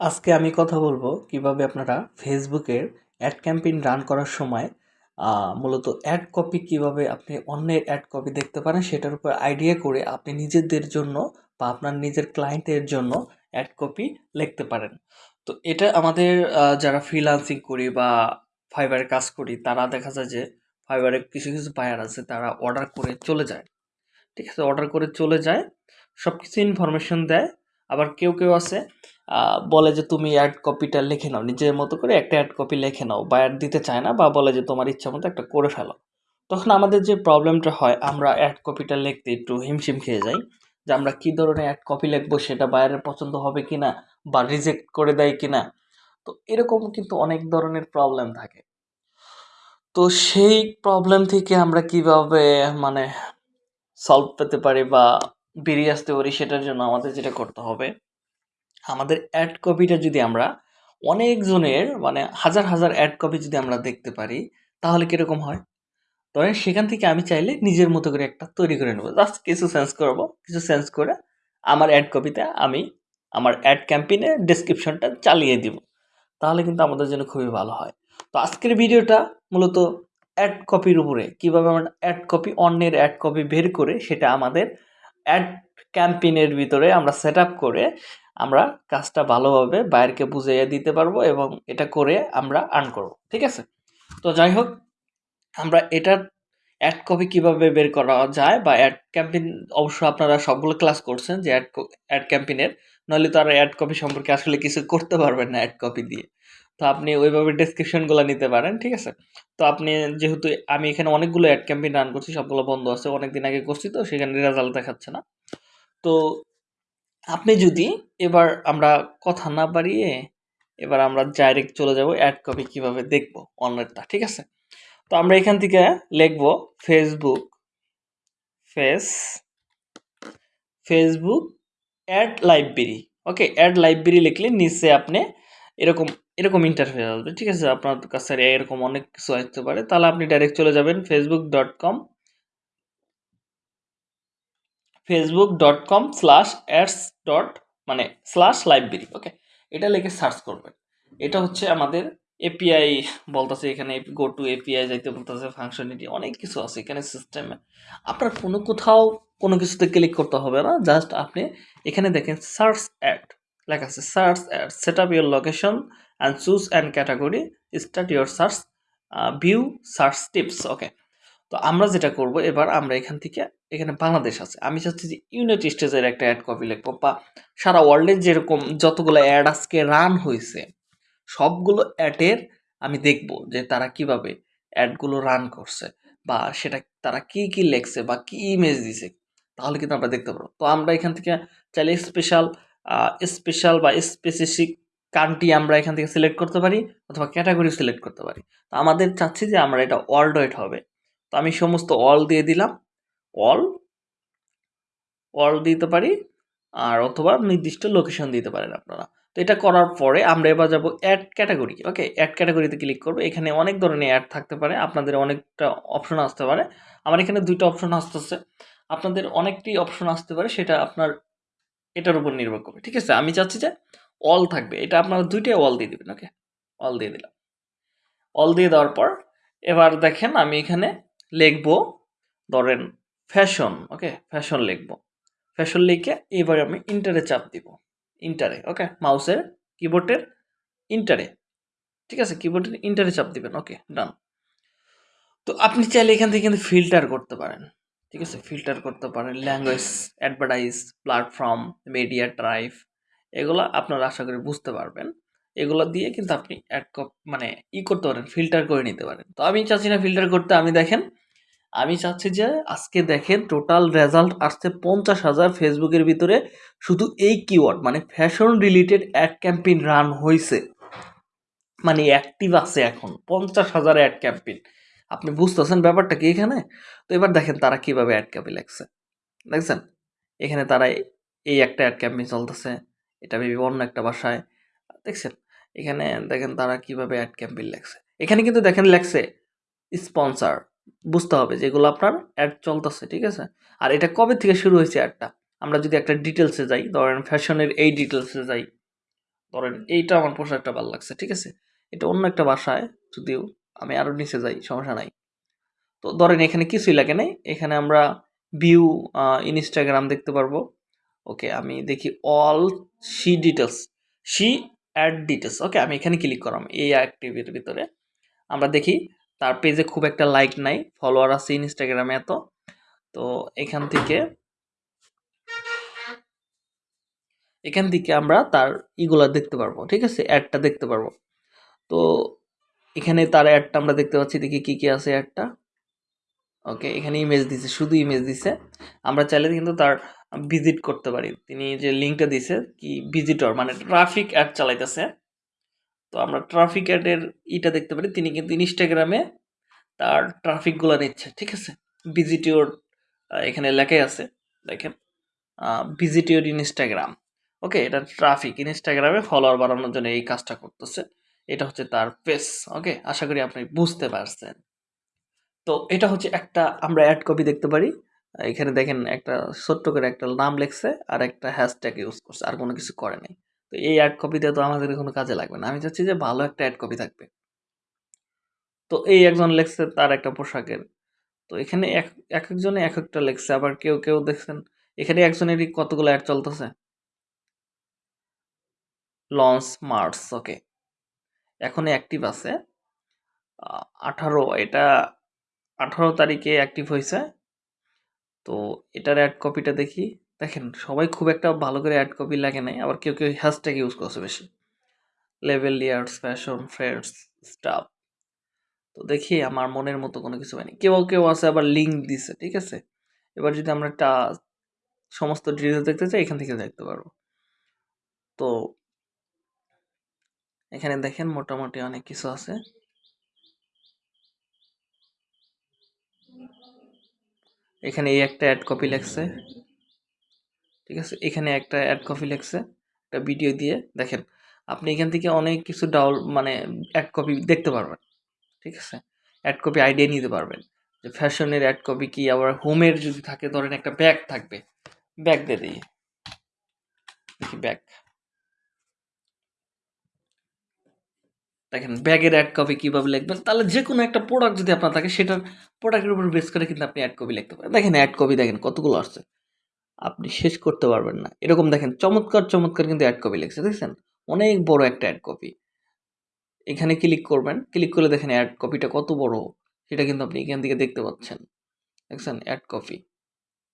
আজকে আমি কথা বলব কীভাবে আপনারা ফেসবুকের অ্যাড ক্যাম্পেইন রান করার সময় মূলত অ্যাড কপি কীভাবে আপনি অন্যের অ্যাড কপি দেখতে পারেন সেটার উপর আইডিয়া করে আপনি নিজেদের জন্য বা আপনার নিজের ক্লায়েন্টের জন্য অ্যাড কপি লিখতে পারেন। তো এটা আমাদের যারা ফ্রিল্যান্সিং করি বা ফাইবারে কাজ করি, তারা দেখা যায় যে ফাইবারে কিছু কিছু বায়ার আছে, তারা অর্ডার করে চলে যায়। ঠিক আছে অর্ডার করে চলে যায় সব কিছু ইনফরমেশন দেয়। আবার কেউ কেউ আছে বলে যে তুমি অ্যাড কপিটা লিখে নাও, নিজের মতো করে একটা অ্যাড কপি লিখে নাও, বা অ্যাড দিতে চায় না, বা বলে যে তোমার ইচ্ছা মতো একটা করে ফেলো। তখন আমাদের যে প্রবলেমটা হয়, আমরা অ্যাড কপিটা লিখতে একটু হিমশিম খেয়ে যাই, যে আমরা কী ধরনের অ্যাড কপি লিখব, সেটা বাইরের পছন্দ হবে কি না বা রিজেক্ট করে দেয় কি না তো এরকম কিন্তু অনেক ধরনের প্রবলেম থাকে। তো সেই প্রবলেম থেকে আমরা কীভাবে মানে সলভ পেতে পারি, বা বেরিয়ে আসতে পারি সেটার জন্য আমাদের যেটা করতে হবে। আমাদের অ্যাড কপিটা যদি আমরা অনেকজনের মানে হাজার হাজার অ্যাড কপি যদি আমরা দেখতে পারি, তাহলে কীরকম হয়? ধরেন সেখান থেকে আমি চাইলে নিজের মতো করে একটা তৈরি করে নেব। জাস্ট কিছু সেন্স করব, কিছু সেন্স করে আমার অ্যাড কপিতে আমি আমার অ্যাড ক্যাম্পেইনে ডেসক্রিপশনটা চালিয়ে দিব। তাহলে কিন্তু আমাদের জন্য খুবই ভালো হয়। তো আজকের ভিডিওটা মূলত অ্যাড কপির উপরে। কীভাবে আমরা অ্যাড কপি অন্যের অ্যাড কপি বের করে সেটা আমাদের অ্যাড ক্যাম্পেইনের ভিতরে আমরা সেট করে আমরা কাজটা ভালোভাবে বাইরকে বুঝাইয়া দিতে পারব এবং এটা করে আমরা আর্ন করব, ঠিক আছে? তো যাই হোক, আমরা এটার অ্যাড কপি কীভাবে বের করা যায় বা অ্যাড ক্যাম্পেইন অবশ্য আপনারা সবগুলো ক্লাস করছেন যে অ্যাড অ্যাড ক্যাম্পেইনের নইলে তো আর অ্যাড কপি সম্পর্কে আসলে কিছু করতে পারবেন না অ্যাড কপি দিয়ে। তো আপনি ওইভাবে ডেসক্রিপশনগুলো নিতে পারেন, ঠিক আছে? তো আপনি যেহেতু আমি এখানে অনেকগুলো অ্যাড ক্যাম্পেইন রান করছি, সবগুলো বন্ধ আছে অনেক দিন আগে করছি তো, সেখানে রেজাল্ট দেখাচ্ছে না। তো আপনি যদি এবার আমরা কথা না বাড়িয়ে এবার আমরা ডাইরেক্ট চলে যাব অ্যাড কপি কীভাবে দেখব অনলাইনটা ঠিক আছে? তো আমরা এখান থেকে লিখব Facebook face Facebook ad library okay ad library লিখলে নিচে আপনি এরকম এরকম ইন্টারফেস আসবে, ঠিক আছে? আপনার কাছে এরকম অনেক কিছু আসতে পারে। তাহলে আপনি ডাইরেক্ট চলে যাবেন Facebook dot com Facebook dot com slash ads dot মানে স্ল্যাশ লাইব্রেরি ওকে এটা লিখে সার্চ করবেন। এটা হচ্ছে আমাদের এপিআই বলতেছে, এখানে গো টু এপিআই যাইতে বলতেছে ফাংশনালিটি অনেক কিছু আছে। এখানে সিস্টেমে আপনার কোনো কোথাও কোনো কিছুতে ক্লিক করতে হবে না জাস্ট আপনি এখানে দেখেন সার্চ অ্যাড লেখা আছে search ad set up your location and choose and category start your search view search tips okay তো আমরা যেটা করব, এবার আমরা এখান থেকে, এখানে বাংলাদেশ আছে। আমি চাচ্ছি যে ইউনাইটেড স্টেটসের একটা অ্যাড কপি লিখব, বা সারা ওয়ার্ল্ডের যেরকম যতগুলো অ্যাড আজকে রান হয়েছে সবগুলো অ্যাডের আমি দেখব যে তারা কীভাবে অ্যাডগুলো রান করছে বা সেটা তারা কি কি লেখছে বা কি ইমেজ দিছে। তাহলে কিন্তু আমরা দেখতে পারব। তো আমরা এখান থেকে চাইলে স্পেশাল স্পেশাল বা স্পেসিফিক কান্ট্রি আমরা এখান থেকে সিলেক্ট করতে পারি অথবা ক্যাটাগরি সিলেক্ট করতে পারি। তো আমাদের চাচ্ছি যে আমরা এটা ওয়ার্ল্ড ওয়াইড হবে। তো আমি সমস্ত অল দিয়ে দিলাম। অল অল দিতে পারি আর অথবা নির্দিষ্ট লোকেশন দিতে পারেন আপনারা। তো এটা করার পরে আমরা এবার যাব অ্যাড ক্যাটাগরি ওকে অ্যাড ক্যাটাগরিতে ক্লিক করব। এখানে অনেক ধরনের অ্যাড থাকতে পারে। আপনাদের অনেকটা অপশন আসতে পারে। আমার এখানে দুইটা অপশন আসতেছে। আপনাদের অনেকটি অপশন আসতে পারে, সেটা আপনার এটার উপর নির্ভর করবে। ঠিক আছে? আমি চাচ্ছি যে অল থাকবে। এটা আপনারা দুইটাই অল দিয়ে দেবেন ওকে অল দিয়ে দিলাম। অল দিয়ে দেওয়ার পর এবার দেখেন আমি এখানে লিখব, ধরেন ফ্যাশন ওকে ফ্যাশন লিখব। ফ্যাশন লিখে এবার আমি ইন্টারে চাপ দিব। ইন্টারে ওকে মাউসের কিবোর্ডের ইন্টারে ঠিক আছে? কিবোর্ডের ইন্টারে চাপ দিবেন ওকে ডান তো আপনি চাইলে এখান থেকে কিন্তু ফিল্টার করতে পারেন, ঠিক আছে? ফিল্টার করতে পারেন language advertise platform media drive এগুলো আপনারা আশা করি বুঝতে পারবেন। এগুলো দিয়ে কিন্তু আপনি অ্যাড মানে ই করতে পারেন ফিল্টার করে নিতে পারেন। তো আমি চাচ্ছি না ফিল্টার করতে, আমি দেখেন আমি চাচ্ছি যে আজকে দেখেন টোটাল রেজাল্ট আসছে পঞ্চাশ হাজার ফেসবুকের ভিতরে। শুধু এই কিওয়ার্ড মানে fashion related ad campaign run হয়েছে মানে অ্যাক্টিভ আছে এখন, পঞ্চাশ হাজার অ্যাড ক্যাম্পেইন আপনি বুঝতেছেন ব্যাপারটা কি এখানে? তো এবার দেখেন তারা কীভাবে অ্যাড ক্যাম্পেইন লাগছে দেখছেন? এখানে তারা এই একটা অ্যাড ক্যাম্পেইন চলতেছে, এটা ভেবে অন্য একটা বাসায়। দেখছেন? এখানে দেখেন তারা কীভাবে অ্যাড ক্যাম্পেইন লেখছে। এখানে কিন্তু দেখেন লেখছে স্পন্সার বুঝতে হবে যেগুলো আপনার অ্যাড চলতেছে, ঠিক আছে? আর এটা কবে থেকে শুরু হয়েছে অ্যাডটা? আমরা যদি একটা ডিটেলসে যাই, ধরেন ফ্যাশনের এই ডিটেলসে যাই, ধরেন এইটা আমার পোশাকটা ভালো লাগছে, ঠিক আছে? এটা অন্য একটা বাসায় যদিও আমি আরও নিচে যাই, সমস্যা নাই। তো ধরেন এখানে কিছুই লাগে নাই, এখানে আমরা ভিউ ইনস্টাগ্রাম দেখতে পারব। ওকে, আমি দেখি all see details see ad details okay, আমি এখানে ক্লিক করলাম, এই অ্যাক্টিভিটির ভিতরে। আমরা দেখি তার পেজে খুব একটা লাইক নাই ফলোয়ার আছে ইনস্টাগ্রামে এত। তো এখান থেকে এখান থেকে আমরা তার ইগুলা দেখতে পারব, ঠিক আছে? অ্যাডটা দেখতে পারব। তো এখানে তার অ্যাডটা আমরা দেখতে পাচ্ছি, দেখি কী কী আছে অ্যাডটা ওকে এখানে ইমেজ দিছে, শুধু ইমেজ দিছে। আমরা চাইলে কিন্তু তার ভিজিট করতে পারি। তিনি যে লিঙ্কটা দিছে, কি ভিজিটর মানে ট্রাফিক অ্যাড চালাইতেছে। তো আমরা ট্রাফিক অ্যাডের ইটা দেখতে পারি। তিনি কিন্তু ইনস্টাগ্রামে তার ট্রাফিকগুলো নিচ্ছে, ঠিক আছে? ভিজিটিওর এখানে লেখাই আছে, দেখেন ভিজিটিওর ইনস্টাগ্রাম ওকে এটা ট্রাফিক ইনস্টাগ্রামে ফলোয়ার বাড়ানোর জন্য এই কাজটা করতেছে। এটা হচ্ছে তার পেস ওকে আশা করি আপনি বুঝতে পারছেন। তো এটা হচ্ছে একটা, আমরা অ্যাড কপি দেখতে পারি। এখানে দেখেন একটা ছোট্ট করে একটা নাম লেখছে আর একটা হ্যাশট্যাগ ইউজ করছে, আর কোনো কিছু করে নাই। তো এই অ্যাড কপিতে তো আমাদের কোনো কাজে লাগবে না। আমি চাচ্ছি যে ভালো একটা অ্যাড কপি থাকবে। তো এই একজন লেখছে তার একটা পোশাকের। তো এখানে এক এক একজনে এক একটা লেখছে। আবার কেউ কেউ দেখছেন, এখানে একজনেরই কতগুলো অ্যাড চলতেছে? লঞ্চ মার্চ ওকে এখন অ্যাক্টিভ আছে। আঠারো, এটা আঠারো তারিখে অ্যাক্টিভ হয়েছে তো এটার অ্যাড কপিটা দেখি। দেখেন, সবাই খুব একটা ভালো করে অ্যাড কপি লাগে নাই, আবার কেউ কেউ হ্যাশট্যাগ ইউজ করছে বেশি। Level years fashion friends stuff তো দেখি আমার মনের মতো কোনো কিছু হয়নি। কেউ কেউ আছে আবার লিঙ্ক দিছে, ঠিক আছে? এবার যদি আমরা একটা সমস্ত ডিটেলস দেখতে চাই, এখান থেকে দেখতে পারব। তো এখানে দেখেন মোটামুটি অনেক কিছু আছে। এখানে এই একটা অ্যাড কপি লেখছে। ঠিক আছে? এখানে একটা অ্যাড কপি লেখছে, একটা ভিডিও দিয়ে দেখেন। আপনি এখান থেকে অনেক কিছু ডাউল মানে অ্যাড কপি দেখতে পারবেন, ঠিক আছে? অ্যাড কপি আইডিয়া নিতে পারবেন। যে ফ্যাশনের অ্যাড কপি কি? আবার হোমের যদি থাকে, ধরেন একটা ব্যাগ থাকবে ব্যাগ দিয়ে দিই। দেখি ব্যাগ দেখেন ব্যাগের অ্যাড কপি কীভাবে লিখবেন? তাহলে যে কোনো একটা প্রোডাক্ট যদি আপনার থাকে, সেটার প্রোডাক্টের উপর বেস করে কিন্তু আপনি অ্যাড কপি লিখতে পারেন। দেখেন অ্যাড কপি দেখেন, কতগুলো আসছে। আপনি শেষ করতে পারবেন না। এরকম দেখেন, চমৎকার চমৎকার কিন্তু অ্যাড কপি লিখছে, দেখছেন? অনেক বড় একটা অ্যাড কপি এখানে ক্লিক করবেন ক্লিক করলে দেখেন অ্যাড কপিটা কত বড়, সেটা কিন্তু আপনি এখান থেকে দেখতে পাচ্ছেন। দেখছেন? অ্যাড কপি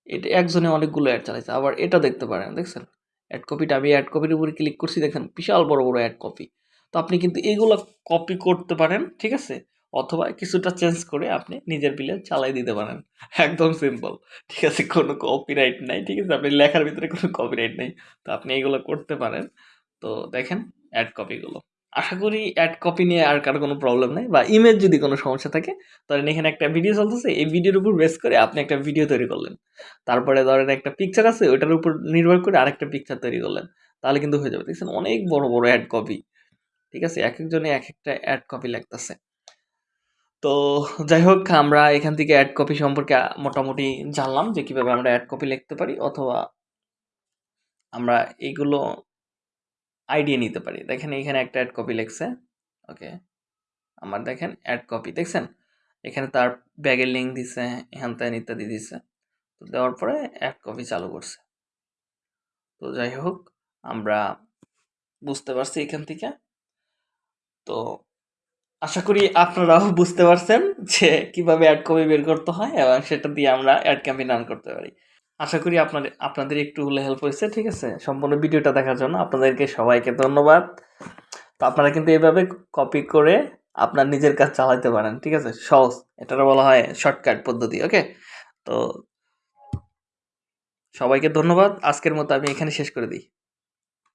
এটা একজনে অনেকগুলো অ্যাড চালাইছে, আবার এটা দেখতে পারেন, দেখছেন? অ্যাড কপিটা আমি অ্যাড কপির উপরে ক্লিক করছি, দেখেন? বিশাল বড় বড় অ্যাড কপি তো আপনি কিন্তু এইগুলো কপি করতে পারেন, ঠিক আছে? অথবা কিছুটা চেঞ্জ করে আপনি নিজের বিলে চালাই দিতে পারেন। একদম সিম্পল ঠিক আছে, কোনো কপিরাইট নাই, ঠিক আছে? আপনি লেখার ভিতরে কোনো কপিরাইট নেই। তো আপনি এগুলো করতে পারেন। তো দেখেন অ্যাড কপিগুলো আশা করি অ্যাড কপি নিয়ে আর কারও কোনো প্রবলেম নেই। বা ইমেজ যদি কোনো সমস্যা থাকে, ধরেন এখানে একটা ভিডিও চলতেছে, এই ভিডিওর উপর বেস করে আপনি একটা ভিডিও তৈরি করলেন। তারপরে ধরেন একটা পিকচার আছে, ওইটার উপর নির্ভর করে আরেকটা পিকচার তৈরি করলেন। তাহলে কিন্তু হয়ে যাবে। দেখছেন, অনেক বড় বড় অ্যাড কপি ঠিক আছে, এক একজনে এক একটা অ্যাড কপি লাগতেছে। তো যাই হোক, আমরা এখান থেকে অ্যাড কপি সম্পর্কে মোটামুটি জানলাম যে কীভাবে আমরা অ্যাড কপি লিখতে পারি অথবা আমরা এইগুলো আইডিয়া নিতে পারি। দেখেন, এখানে একটা অ্যাড কপি লিখছে। ওকে আমার দেখেন অ্যাড কপি দেখছেন? এখানে তার ব্যাগের লিঙ্ক দিছে হ্যান ত্যান ইত্যাদি দিছে। তো দেওয়ার পরে অ্যাড কপি চালু করছে। তো যাই হোক, আমরা বুঝতে পারছি এখান থেকে। তো আশা করি আপনারাও বুঝতে পারছেন যে কীভাবে অ্যাড কপি বের করতে হয় এবং সেটা দিয়ে আমরা অ্যাড ক্যাম্পেইন রান করতে পারি। আশা করি আপনাদের আপনাদের একটু হলে হেল্প হয়েছে, ঠিক আছে? সম্পূর্ণ ভিডিওটা দেখার জন্য আপনাদেরকে সবাইকে ধন্যবাদ। তো আপনারা কিন্তু এইভাবে কপি করে আপনার নিজের কাজ চালাতে পারেন, ঠিক আছে? সহজ এটার বলা হয় শর্টকাট পদ্ধতি ওকে তো সবাইকে ধন্যবাদ। আজকের মতো আমি এখানে শেষ করে দিই।